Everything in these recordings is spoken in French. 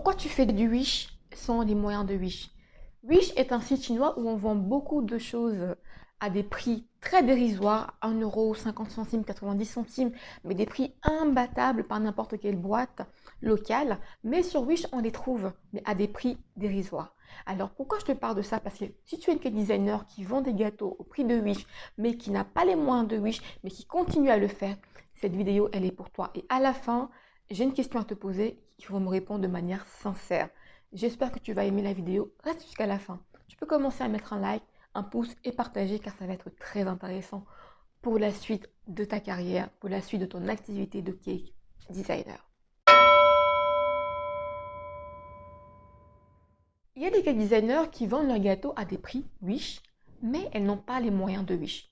Pourquoi tu fais du Wish sans les moyens de Wish? Wish est un site chinois où on vend beaucoup de choses à des prix très dérisoires, 1,50€, 50 90 centimes, mais des prix imbattables par n'importe quelle boîte locale. Mais sur Wish, on les trouve, mais à des prix dérisoires. Alors pourquoi je te parle de ça? Parce que si tu es une designer qui vend des gâteaux au prix de Wish, mais qui n'a pas les moyens de Wish, mais qui continue à le faire, cette vidéo, elle est pour toi. Et à la fin, j'ai une question à te poser, il faut me répondre de manière sincère. J'espère que tu vas aimer la vidéo. Reste jusqu'à la fin. Tu peux commencer à mettre un like, un pouce et partager car ça va être très intéressant pour la suite de ta carrière, pour la suite de ton activité de cake designer. Il y a des cake designers qui vendent leurs gâteaux à des prix Wish, mais elles n'ont pas les moyens de Wish.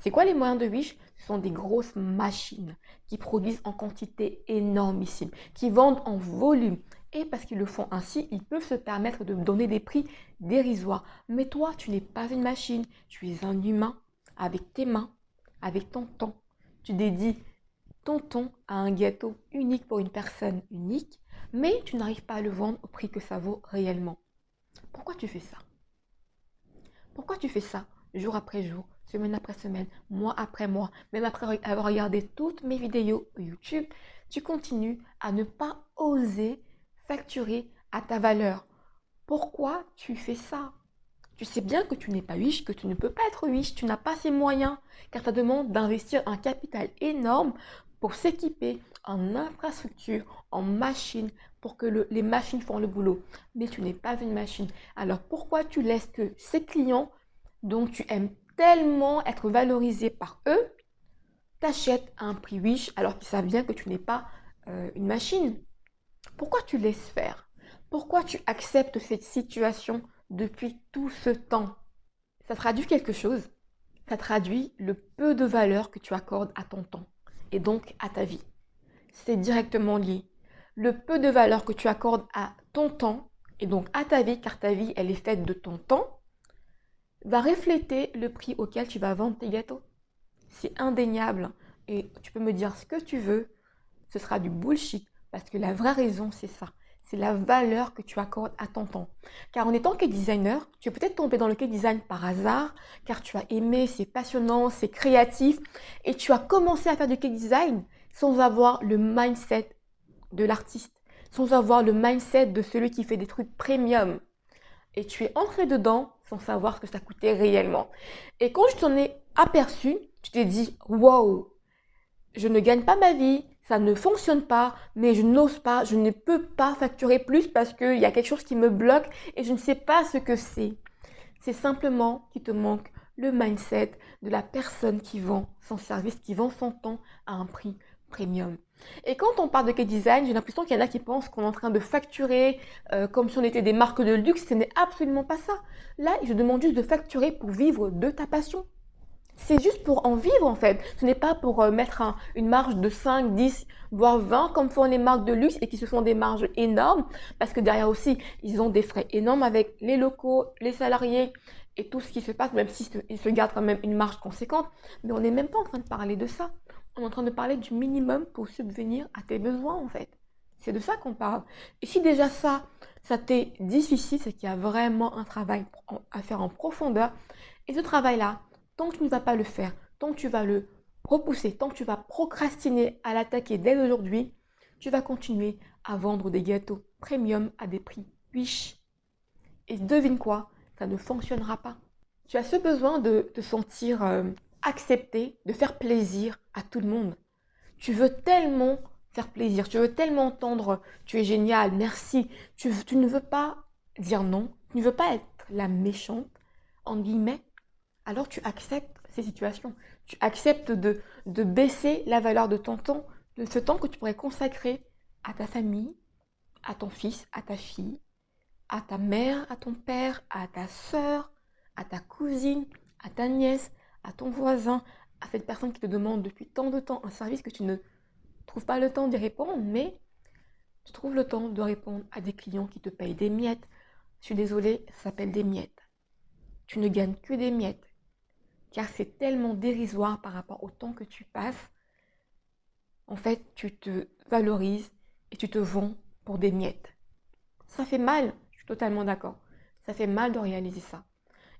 C'est quoi les moyens de Wish? Ce sont des grosses machines qui produisent en quantité énormissime, qui vendent en volume. Et parce qu'ils le font ainsi, ils peuvent se permettre de donner des prix dérisoires. Mais toi, tu n'es pas une machine, tu es un humain avec tes mains, avec ton temps. Tu dédies ton temps à un gâteau unique pour une personne unique, mais tu n'arrives pas à le vendre au prix que ça vaut réellement. Pourquoi tu fais ça? Pourquoi tu fais ça jour après jour, semaine après semaine, mois après mois, même après avoir regardé toutes mes vidéos YouTube, tu continues à ne pas oser facturer à ta valeur. Pourquoi tu fais ça? Tu sais bien que tu n'es pas riche, que tu ne peux pas être riche, tu n'as pas ces moyens, car ça demande d'investir un capital énorme pour s'équiper en infrastructure, en machines, pour que les machines font le boulot. Mais tu n'es pas une machine. Alors pourquoi tu laisses que ces clients dont tu aimes tellement être valorisé par eux, t'achètent à un prix riche alors qu'ils savent bien que tu n'es pas euh, une machine Pourquoi tu laisses faire? Pourquoi tu acceptes cette situation depuis tout ce temps? Ça traduit quelque chose. Ça traduit le peu de valeur que tu accordes à ton temps et donc à ta vie. C'est directement lié. Le peu de valeur que tu accordes à ton temps et donc à ta vie, car ta vie, elle est faite de ton temps, va refléter le prix auquel tu vas vendre tes gâteaux. C'est indéniable. Et tu peux me dire ce que tu veux, ce sera du bullshit. Parce que la vraie raison, c'est ça. C'est la valeur que tu accordes à ton temps. Car en étant que designer, tu es peut-être tombé dans le cake design par hasard, car tu as aimé, c'est passionnant, c'est créatif, et tu as commencé à faire du cake design sans avoir le mindset de l'artiste, sans avoir le mindset de celui qui fait des trucs premium. Et tu es entré dedans sans savoir ce que ça coûtait réellement. Et quand je t'en ai aperçu, tu t'es dit, wow, je ne gagne pas ma vie, ça ne fonctionne pas, mais je n'ose pas, je ne peux pas facturer plus parce qu'il y a quelque chose qui me bloque et je ne sais pas ce que c'est. C'est simplement qu'il te manque le mindset de la personne qui vend son service, qui vend son temps à un prix premium. Et quand on parle de K-Design, j'ai l'impression qu'il y en a qui pensent qu'on est en train de facturer euh, comme si on était des marques de luxe. Ce n'est absolument pas ça. Là, je demande juste de facturer pour vivre de ta passion. C'est juste pour en vivre en fait. Ce n'est pas pour euh, mettre une marge de 5, 10, voire 20 comme font les marques de luxe et qui se font des marges énormes. Parce que derrière aussi, ils ont des frais énormes avec les locaux, les salariés et tout ce qui se passe, même s'ils se gardent quand même une marge conséquente. Mais on n'est même pas en train de parler de ça on est en train de parler du minimum pour subvenir à tes besoins en fait. C'est de ça qu'on parle. Et si déjà ça, ça t'est difficile, c'est qu'il y a vraiment un travail à faire en profondeur. Et ce travail-là, tant que tu ne vas pas le faire, tant que tu vas le repousser, tant que tu vas procrastiner à l'attaquer dès aujourd'hui, tu vas continuer à vendre des gâteaux premium à des prix riches. Et devine quoi, ça ne fonctionnera pas. Tu as ce besoin de te sentir euh, accepter de faire plaisir à tout le monde. Tu veux tellement faire plaisir, tu veux tellement entendre tu es génial, merci. Tu, ne veux pas dire non, tu ne veux pas être la méchante, en guillemets. Alors tu acceptes ces situations. Tu acceptes de, de baisser la valeur de ton temps, de ce temps que tu pourrais consacrer à ta famille, à ton fils, à ta fille, à ta mère, à ton père, à ta soeur, à ta cousine, à ta nièce, à ton voisin, à cette personne qui te demande depuis tant de temps un service que tu ne trouves pas le temps d'y répondre, mais tu trouves le temps de répondre à des clients qui te payent des miettes. Je suis désolée, ça s'appelle des miettes. Tu ne gagnes que des miettes, car c'est tellement dérisoire par rapport au temps que tu passes. En fait, tu te valorises et tu te vends pour des miettes. Ça fait mal, je suis totalement d'accord. Ça fait mal de réaliser ça.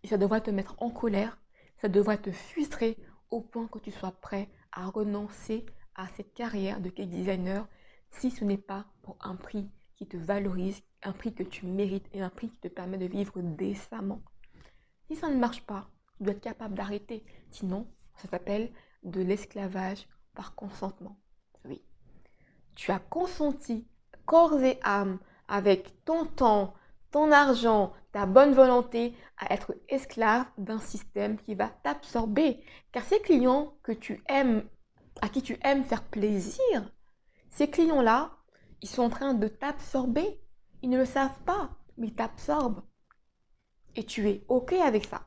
Et ça devrait te mettre en colère, ça devrait te frustrer au point que tu sois prêt à renoncer à cette carrière de cake designer si ce n'est pas pour un prix qui te valorise, un prix que tu mérites et un prix qui te permet de vivre décemment. Si ça ne marche pas, tu dois être capable d'arrêter. Sinon, ça s'appelle de l'esclavage par consentement. Oui. Tu as consenti corps et âme avec ton temps, ton argent, ta bonne volonté à être esclave d'un système qui va t'absorber. Car ces clients que tu aimes, à qui tu aimes faire plaisir, ces clients-là, ils sont en train de t'absorber. Ils ne le savent pas, mais ils t'absorbent. Et tu es OK avec ça.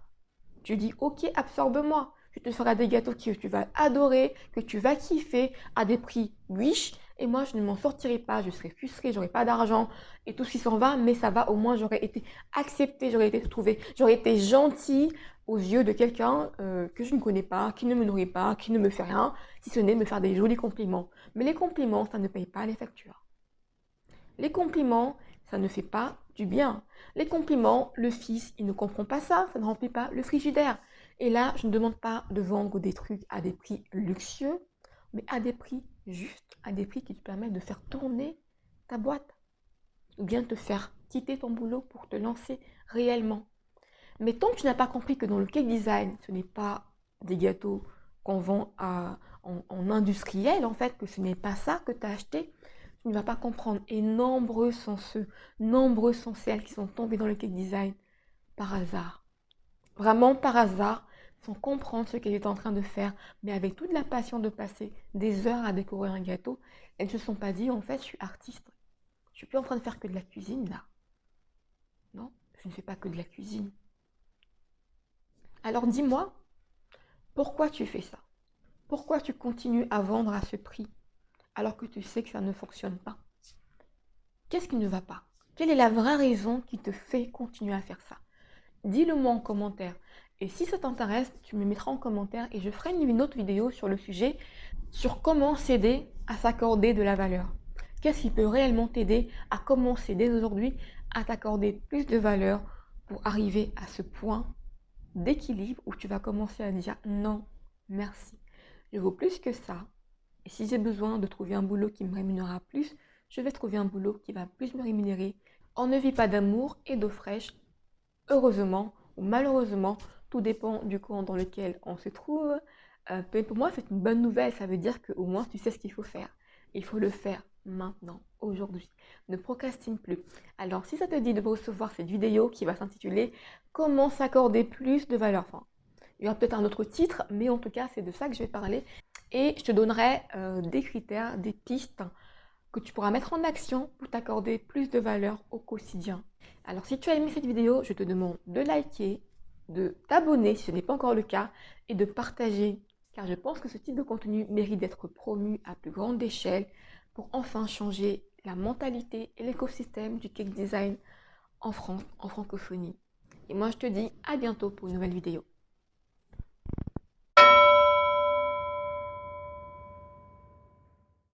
Tu dis OK, absorbe-moi. Je te ferai des gâteaux que tu vas adorer, que tu vas kiffer à des prix riches. Et moi, je ne m'en sortirai pas. Je serai frustrée, j'aurai pas d'argent et tout ce qui s'en va. Mais ça va, au moins, j'aurais été acceptée, j'aurais été trouvée, j'aurais été gentille aux yeux de quelqu'un euh, que je ne connais pas, qui ne me nourrit pas, qui ne me fait rien, si ce n'est me faire des jolis compliments. Mais les compliments, ça ne paye pas les factures. Les compliments, ça ne fait pas du bien. Les compliments, le fils, il ne comprend pas ça, ça ne remplit pas le frigidaire. Et là, je ne demande pas de vendre des trucs à des prix luxueux, mais à des prix justes, à des prix qui te permettent de faire tourner ta boîte. Ou bien te faire quitter ton boulot pour te lancer réellement. Mais tant que tu n'as pas compris que dans le cake design, ce n'est pas des gâteaux qu'on vend en, en, industriel, en fait, que ce n'est pas ça que tu as acheté, tu ne vas pas comprendre. Et nombreux sont ceux, nombreux sont celles qui sont tombées dans le cake design par hasard. Vraiment par hasard, sans comprendre ce qu'elles étaient en train de faire, mais avec toute la passion de passer des heures à décorer un gâteau, elles ne se sont pas dit, en fait, je suis artiste. Je suis plus en train de faire que de la cuisine, là. Non, je ne fais pas que de la cuisine. Alors dis-moi, pourquoi tu fais ça? Pourquoi tu continues à vendre à ce prix alors que tu sais que ça ne fonctionne pas? Qu'est-ce qui ne va pas? Quelle est la vraie raison qui te fait continuer à faire ça? Dis-le moi en commentaire. Et si ça t'intéresse, tu me mettras en commentaire et je ferai une autre vidéo sur le sujet sur comment s'aider à s'accorder de la valeur. Qu'est-ce qui peut réellement t'aider à commencer dès aujourd'hui à t'accorder plus de valeur pour arriver à ce point d'équilibre où tu vas commencer à dire non, merci. Je vaux plus que ça. Et si j'ai besoin de trouver un boulot qui me rémunérera plus, je vais trouver un boulot qui va plus me rémunérer. On ne vit pas d'amour et d'eau fraîche. Heureusement ou malheureusement, tout dépend du camp dans lequel on se trouve. Euh, pour moi, c'est une bonne nouvelle. Ça veut dire qu'au moins, tu sais ce qu'il faut faire. Il faut le faire maintenant, aujourd'hui. Ne procrastine plus. Alors, si ça te dit de recevoir cette vidéo qui va s'intituler « Comment s'accorder plus de valeur? Enfin, Il y aura peut-être un autre titre, mais en tout cas, c'est de ça que je vais parler. Et je te donnerai euh, des critères, des pistes que tu pourras mettre en action pour t'accorder plus de valeur au quotidien. Alors, si tu as aimé cette vidéo, je te demande de liker, de t'abonner si ce n'est pas encore le cas et de partager car je pense que ce type de contenu mérite d'être promu à plus grande échelle pour enfin changer la mentalité et l'écosystème du cake design en France, en francophonie. Et moi, je te dis à bientôt pour une nouvelle vidéo.